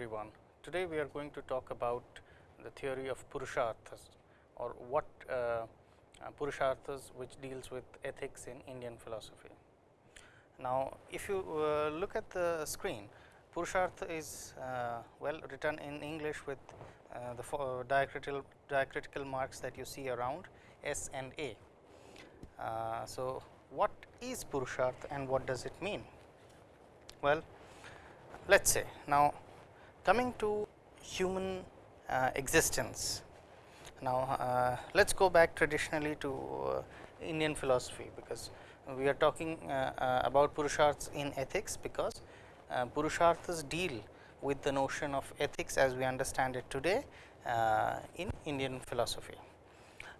Everyone. Today we are going to talk about the theory of Purusharthas or what uh, uh, Purusharthas which deals with ethics in Indian philosophy. Now, if you uh, look at the screen, Purushartha is uh, well written in English with uh, the diacritical, diacritical marks that you see around S and A. Uh, so, what is Purusharth and what does it mean? Well, let us say now coming to human uh, existence. Now, uh, let us go back traditionally to uh, Indian philosophy, because we are talking uh, uh, about Purusharthas in ethics, because uh, Purusharthas deal with the notion of ethics as we understand it today in Indian philosophy.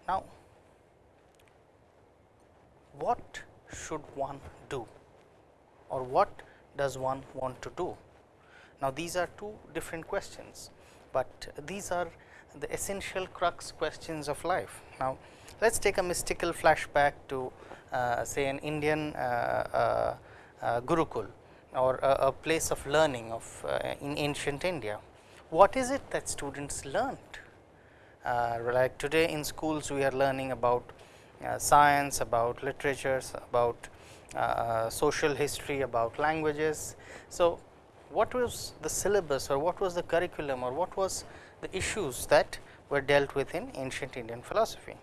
Now, what should one do or what does one want to do? Now, these are two different questions, but these are the essential crux questions of life. Now, let us take a mystical flashback to uh, say an Indian uh, uh, uh Gurukul or a, a, place of learning of uh, in ancient India. What is it that students learned? Uh, like today in schools we are learning about science, about literatures, about social history, about languages. So, what was the syllabus or what was the curriculum or what was the issues that were dealt with in ancient Indian philosophy.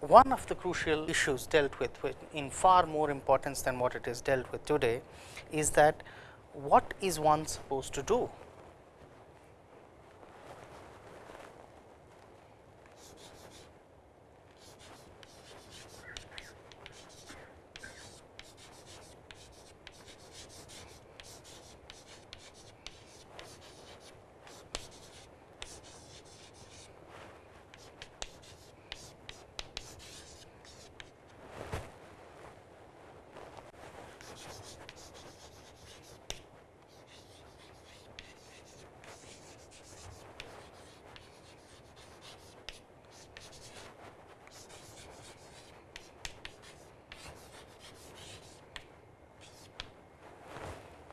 One of the crucial issues dealt with, with in far more importance than what it is dealt with today is that what is one supposed to do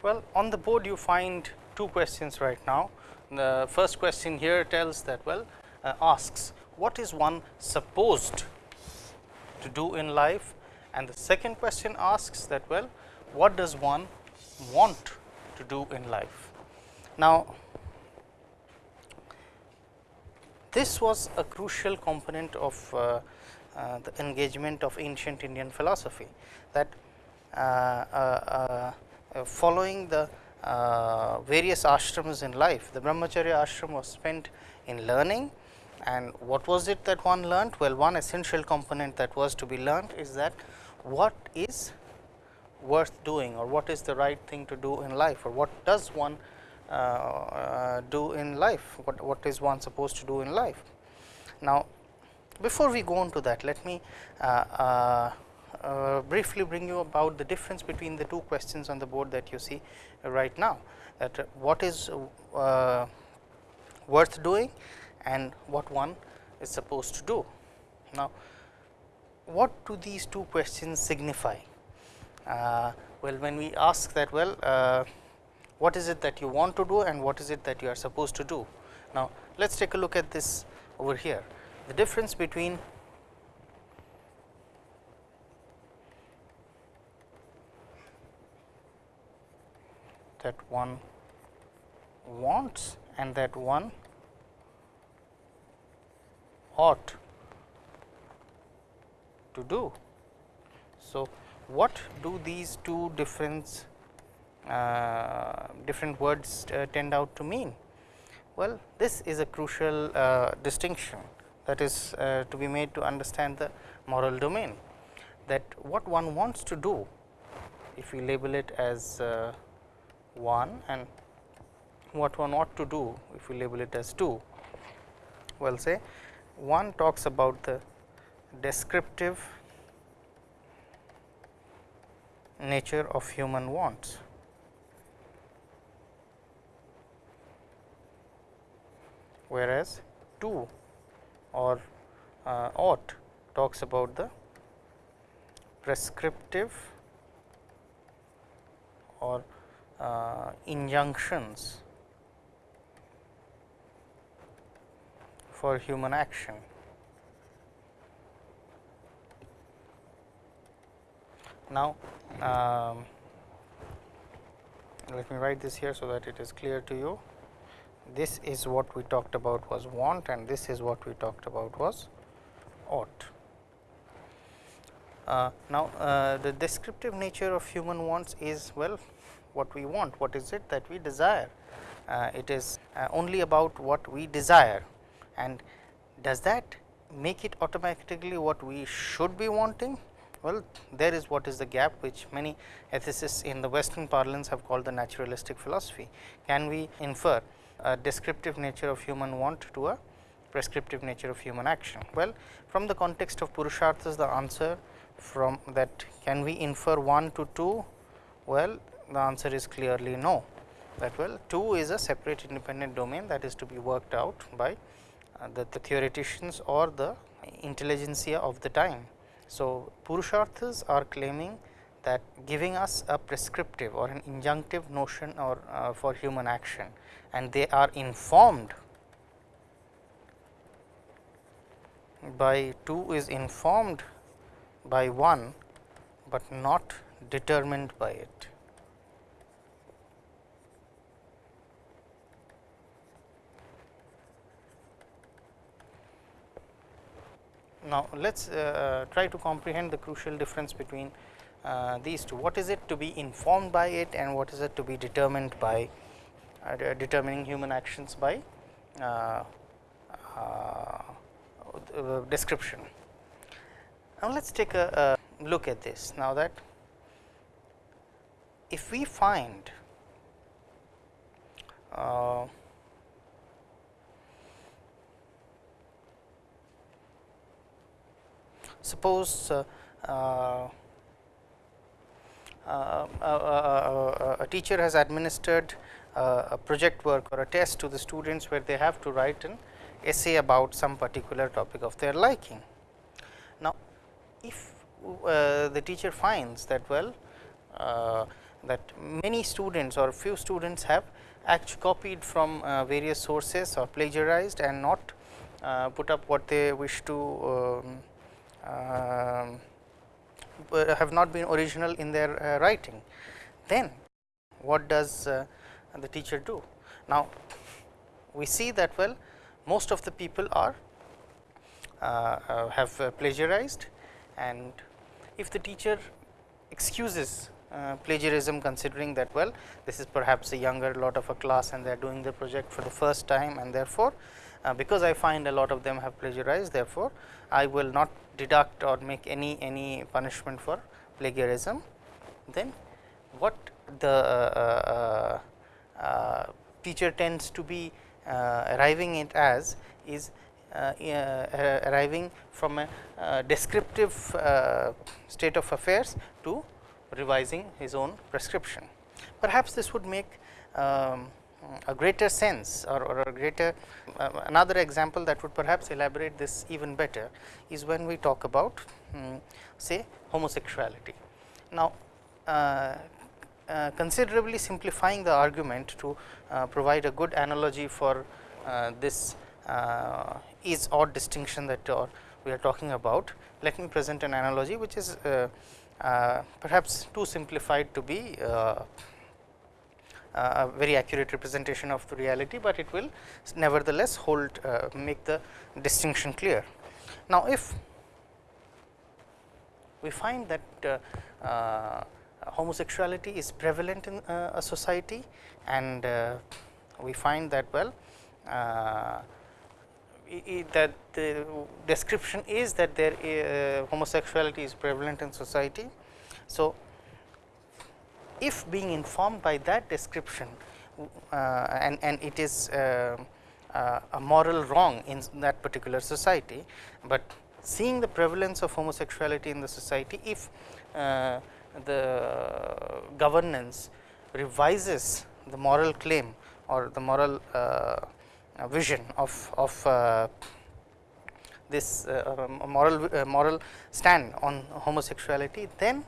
Well, on the board you find two questions right now. The first question here tells that well uh, asks what is one supposed to do in life and the second question asks that well what does one want to do in life. Now, this was a crucial component of uh, uh, the engagement of ancient Indian philosophy that uh, uh, uh following the uh, various ashrams in life. The brahmacharya ashram was spent in learning and what was it that one learnt? Well, one essential component that was to be learnt is that what is worth doing or what is the right thing to do in life or what does one uh, uh, do in life, what, what is one supposed to do in life. Now, before we go on to that, let me uh, uh briefly bring you about the difference between the two questions on the board that you see right now that uh, what is uh, worth doing and what one is supposed to do. Now, what do these two questions signify? Uh, well, when we ask that well, uh, what is it that you want to do and what is it that you are supposed to do? Now, let us take a look at this over here. The difference between that one wants and that one ought to do. So, what do these two different uh, different words uh, tend out to mean? Well, this is a crucial uh, distinction that is uh, to be made to understand the moral domain that what one wants to do if we label it as uh, 1 and what one ought to do if we label it as 2. Well say 1 talks about the descriptive nature of human wants. whereas 2 or uh, ought talks about the prescriptive or uh, injunctions for human action. Now, um, let me write this here so that it is clear to you. This is what we talked about was want and this is what we talked about was ought. Uh, now, uh, the descriptive nature of human wants is well what we want, what is it that we desire. Uh, it is uh, only about what we desire and does that make it automatically what we should be wanting? Well, there is what is the gap which many ethicists in the western parlance have called the naturalistic fallacy. Can we infer a descriptive nature of human want to a prescriptive nature of human action? Well, from the context of Purusharthas the answer from that can we infer 1 to 2? Well, the answer is clearly no that well 2 is a separate independent domain that is to be worked out by uh, the, the theoreticians or the intelligentsia of the time. So, Purusharthas are claiming that giving us a prescriptive or an injunctive notion or uh, for human action and they are informed by 2 is informed by 1, but not determined by it. Now, let us uh, try to comprehend the crucial difference between uh, these two. What is it to be informed by it and what is it to be determined by uh, determining human actions by uh, uh, description. Now, let us take a, a look at this now that if we find suppose uh, uh, uh, a teacher has administered a project work or a test to the students where they have to write an essay about some particular topic of their liking. Now, if the teacher finds that well that many students or few students have actually copied from uh, various sources or plagiarized and not uh, put up what they wish to um, have not been original in their uh, writing. Then what does uh, the teacher do? Now, we see that well most of the people are uh, have plagiarized and if the teacher excuses uh, plagiarism considering that well this is perhaps a younger lot of a class and they are doing the project for the first time and therefore, uh, because I find a lot of them have plagiarized therefore, I will not deduct or make any any punishment for plagiarism, then what the uh, uh, uh teacher tends to be uh, arriving it as is uh, arriving from a descriptive state of affairs to revising his own prescription. Perhaps this would make um, a greater sense or, or a greater uh, another example that would perhaps elaborate this even better is when we talk about um, say homosexuality. Now, uh, uh, considerably simplifying the argument to uh, provide a good analogy for uh, this uh, is-ought distinction that we are talking about. Let me present an analogy which is perhaps too simplified to be a very accurate representation of the reality, but it will nevertheless hold uh, make the distinction clear. Now, if we find that uh, uh, homosexuality is prevalent in a society and we find that well that the description is that there uh, homosexuality is prevalent in society. So, if being informed by that description uh, and, and it is uh, uh, a moral wrong in that particular society, but seeing the prevalence of homosexuality in the society if uh, the governance revises the moral claim or the moral uh, vision of, of uh, this moral moral stand on homosexuality, then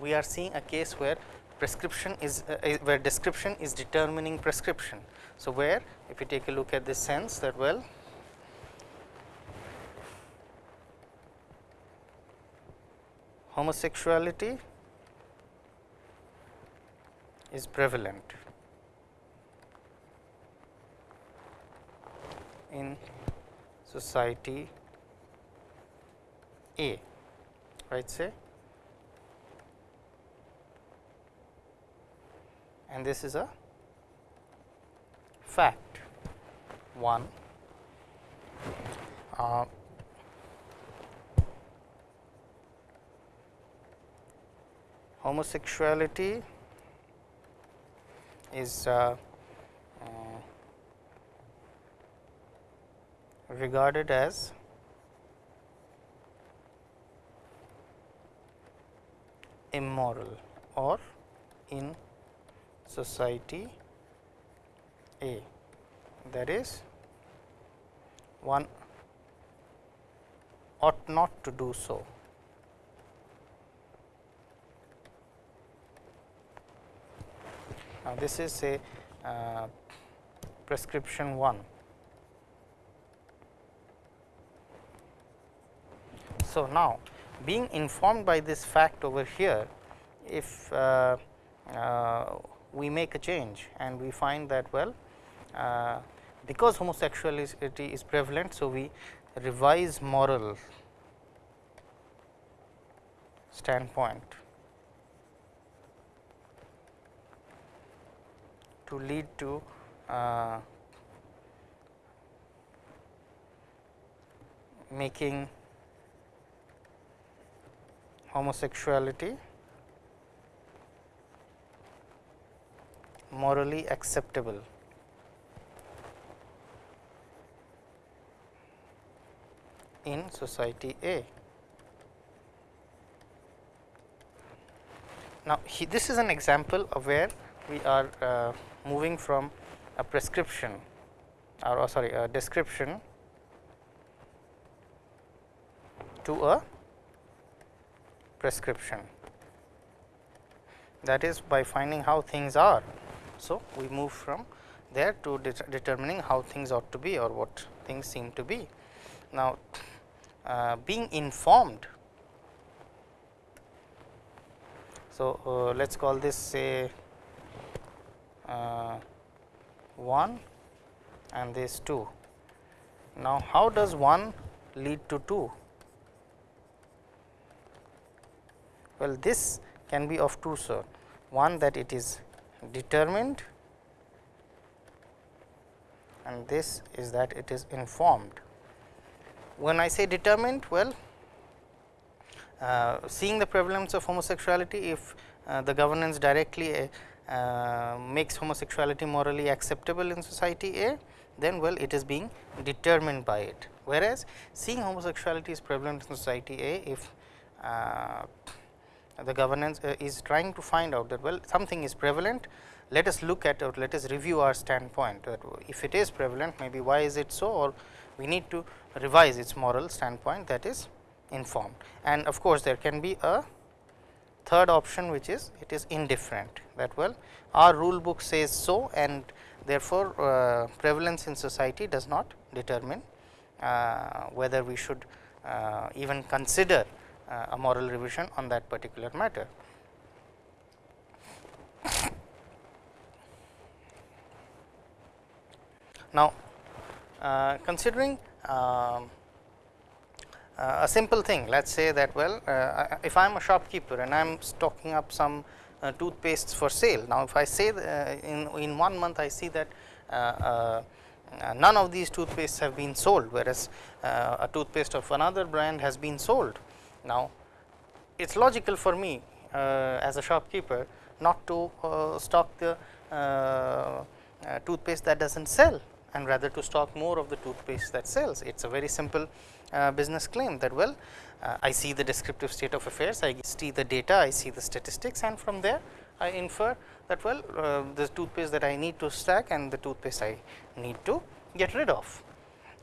we are seeing a case where prescription is uh, where description is determining prescription. So, where if you take a look at this sense that well homosexuality is prevalent in society A right say and this is a fact. 1 uh, homosexuality is uh, uh, regarded as immoral or in society A that is one ought not to do so. Now, this is a uh, prescription 1. So, now being informed by this fact over here, if uh, uh, we make a change and we find that well uh, because homosexuality is prevalent. So, we revise moral standpoint to lead to uh, making homosexuality morally acceptable. in society A. Now, he, this is an example of where we are uh, moving from a prescription or oh, sorry a description to a prescription that is by finding how things are. So, we move from there to de determining how things ought to be or what things seem to be. Now, uh, being informed. So, uh, let us call this say uh, 1 and this 2. Now, how does 1 lead to 2? Well, this can be of two sorts. One that it is determined and this is that it is informed. When I say determined, well, uh, seeing the prevalence of homosexuality, if uh, the governance directly uh, makes homosexuality morally acceptable in society A, then well it is being determined by it. Whereas, seeing homosexuality is prevalent in society A, if uh, the governance uh, is trying to find out that well something is prevalent, let us look at or let us review our standpoint that if it is prevalent maybe why is it so or we need to revise its moral standpoint that is informed. And of course, there can be a third option which is it is indifferent that well our rule book says so and therefore, uh, prevalence in society does not determine uh, whether we should uh, even consider a moral revision on that particular matter. Now, uh, considering um, uh, a simple thing, let us say that well, uh, if I am a shopkeeper and I am stocking up some uh, toothpastes for sale. Now, if I say in, in one month I see that none of these toothpastes have been sold, whereas a toothpaste of another brand has been sold. Now, it is logical for me as a shopkeeper not to stock the toothpaste that does not sell and rather to stock more of the toothpaste that sells. It is a very simple uh, business claim that well uh, I see the descriptive state of affairs, I see the data, I see the statistics and from there I infer that well uh, the toothpaste that I need to stack and the toothpaste I need to get rid of.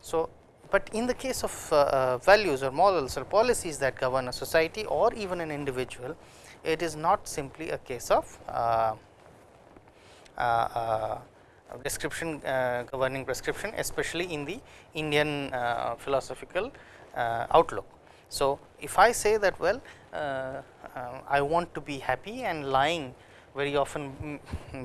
So, but in the case of uh, uh, values or morals or policies that govern a society or even an individual, it is not simply a case of uh, description uh, governing prescription especially in the Indian uh, philosophical uh, outlook. So, if I say that well uh, uh, I want to be happy and lying very often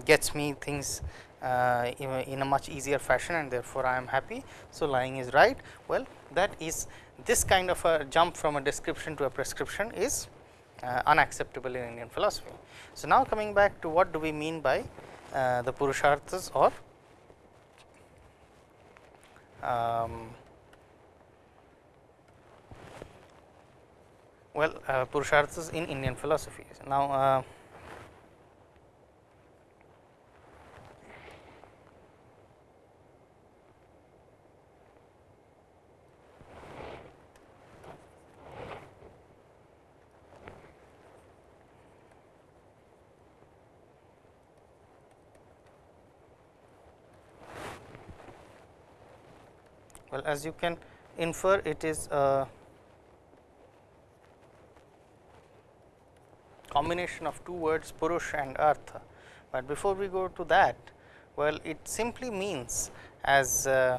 gets me things uh, in a much easier fashion and therefore, I am happy. So, lying is right. Well, that is this kind of a jump from a description to a prescription is uh, unacceptable in Indian philosophy. So, now coming back to what do we mean by uh, the Purusharthas or um, well uh, Purusharthas in Indian philosophy. Now, well as you can infer it is a combination of two words purush and artha, but before we go to that well it simply means as uh,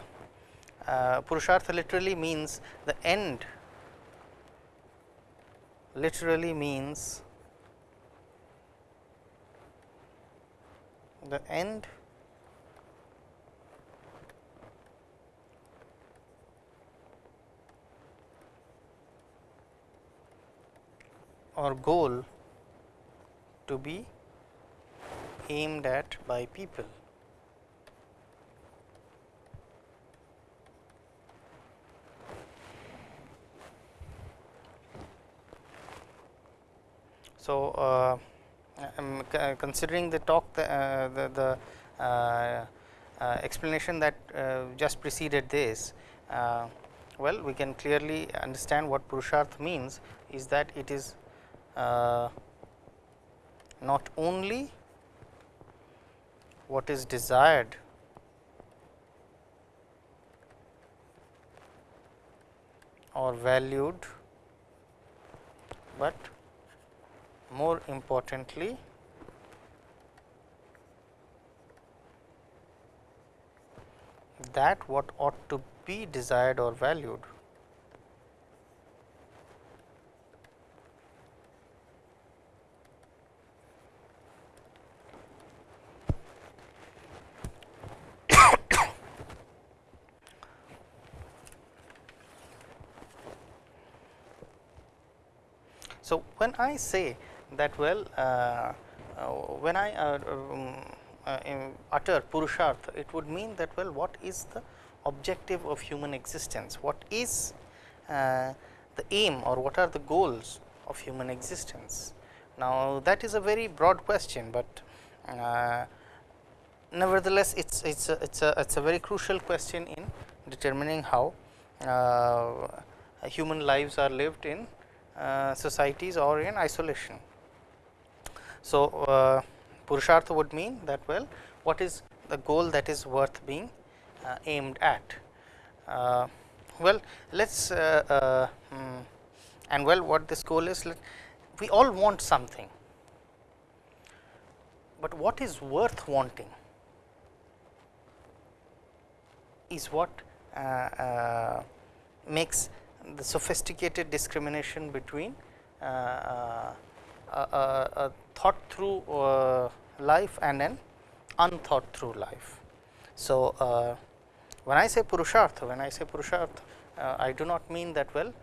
uh, purushartha literally means the end. Literally means the end or goal to be aimed at by people. So, uh, um, considering the talk the, uh, the, the uh, uh explanation that uh, just preceded this, uh, well we can clearly understand what Purusharth means is that it is uh, not only what is desired or valued, but more importantly that what ought to be desired or valued. So, when I say that well, uh, uh, when I uh, um, uh, utter Purusharth, it would mean that well, what is the objective of human existence? What is uh, the aim or what are the goals of human existence? Now, that is a very broad question, but uh, nevertheless, it's it's a, it's a it's a very crucial question in determining how human lives are lived in uh, societies or in isolation. So, uh, Purushartha would mean that well what is the goal that is worth being uh, aimed at. Uh, well, let us uh, mm, and well what this goal is we all want something, but what is worth wanting is what makes the sophisticated discrimination between uh, uh, a, a, thought through uh, life and an unthought through life. So, when I say Purushartha, when I say Purushartha, I do not mean that well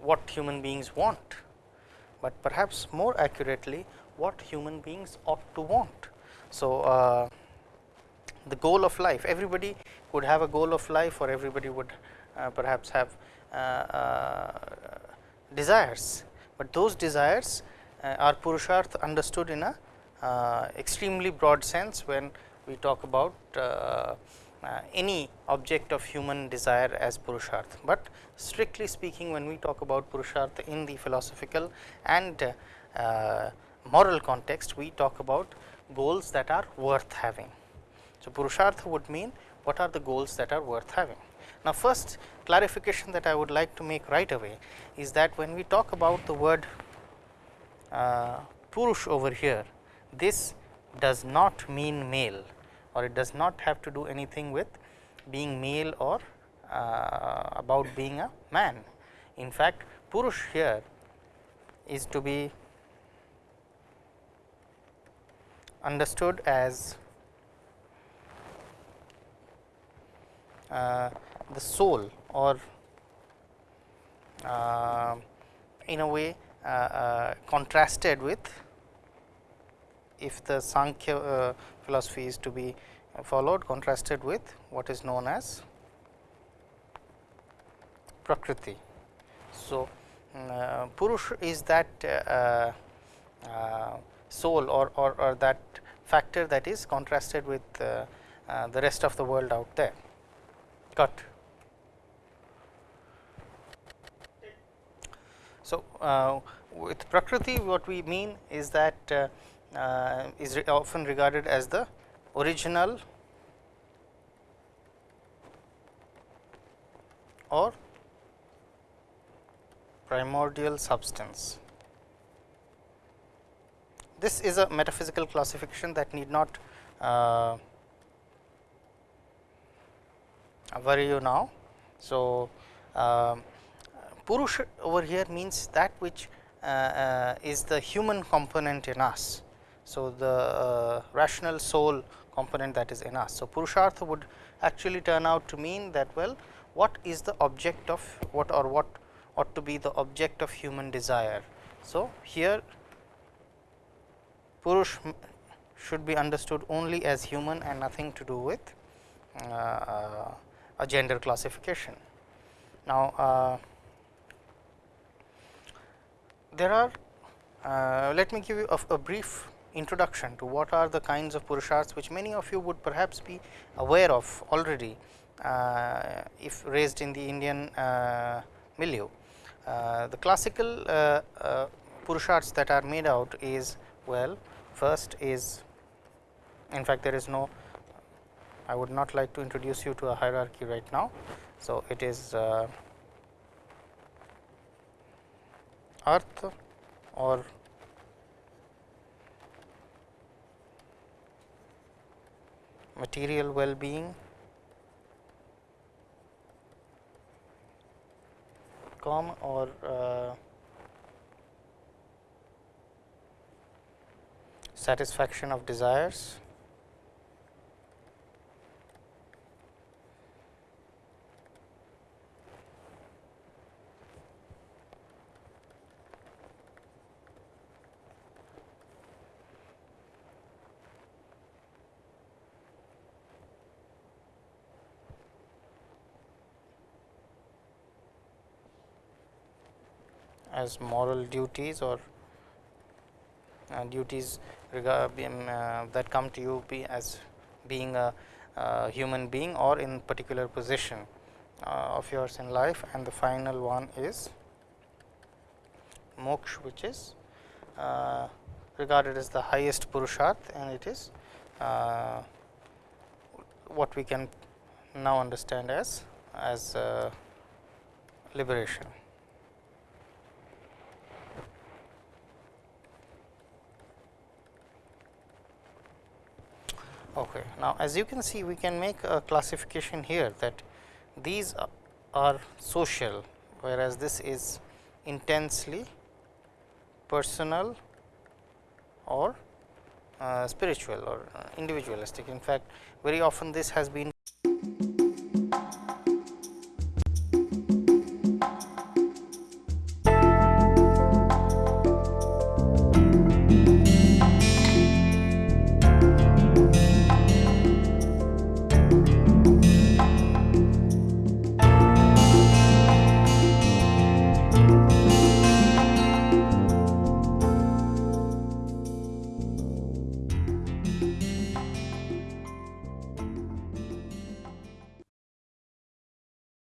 what human beings want, but perhaps more accurately what human beings ought to want. So, uh, the goal of life everybody would have a goal of life or everybody would uh, perhaps have uh, uh, desires, but those desires are purusharth understood in a extremely broad sense when we talk about uh, any object of human desire as purusharth, but strictly speaking when we talk about purusharth in the philosophical and uh, moral context, we talk about goals that are worth having. So, purusharth would mean what are the goals that are worth having. Now, first clarification that I would like to make right away is that when we talk about the word uh, Purush over here, this does not mean male or it does not have to do anything with being male or uh, about being a man. In fact, Purush here is to be understood as uh, the soul or uh, in a way uh, uh contrasted with if the Sankhya uh, philosophy is to be followed contrasted with what is known as Prakriti. So, uh, Purush is that uh, uh, soul or, or, or, that factor that is contrasted with uh, the rest of the world out there. Got. So, uh, with Prakriti what we mean is that is re often regarded as the original or primordial substance. This is a metaphysical classification that need not uh, worry you now. So, uh, Purusha over here means that which uh, uh, is the human component in us. So, the uh, rational soul component that is in us. So, Purushartha would actually turn out to mean that well what is the object of what or what ought to be the object of human desire. So, here Purush should be understood only as human and nothing to do with uh, a gender classification. Now, uh, there are uh, let me give you a, a, brief introduction to what are the kinds of purusharths which many of you would perhaps be aware of already uh, if raised in the Indian uh, milieu. Uh, the classical uh, uh, purusharths that are made out is well first is in fact there is no I would not like to introduce you to a hierarchy right now. So, it is uh, artha or material well being kama or satisfaction of desires as moral duties or uh, duties regard, uh, that come to you be as being a, a, human being or in particular position uh, of yours in life and the final one is moksha which is uh, regarded as the highest purusharth and it is uh, what we can now understand as as uh, liberation. Okay. Now, as you can see we can make a classification here that these are social, whereas this is intensely personal or uh, spiritual or uh, individualistic. In fact, very often this has been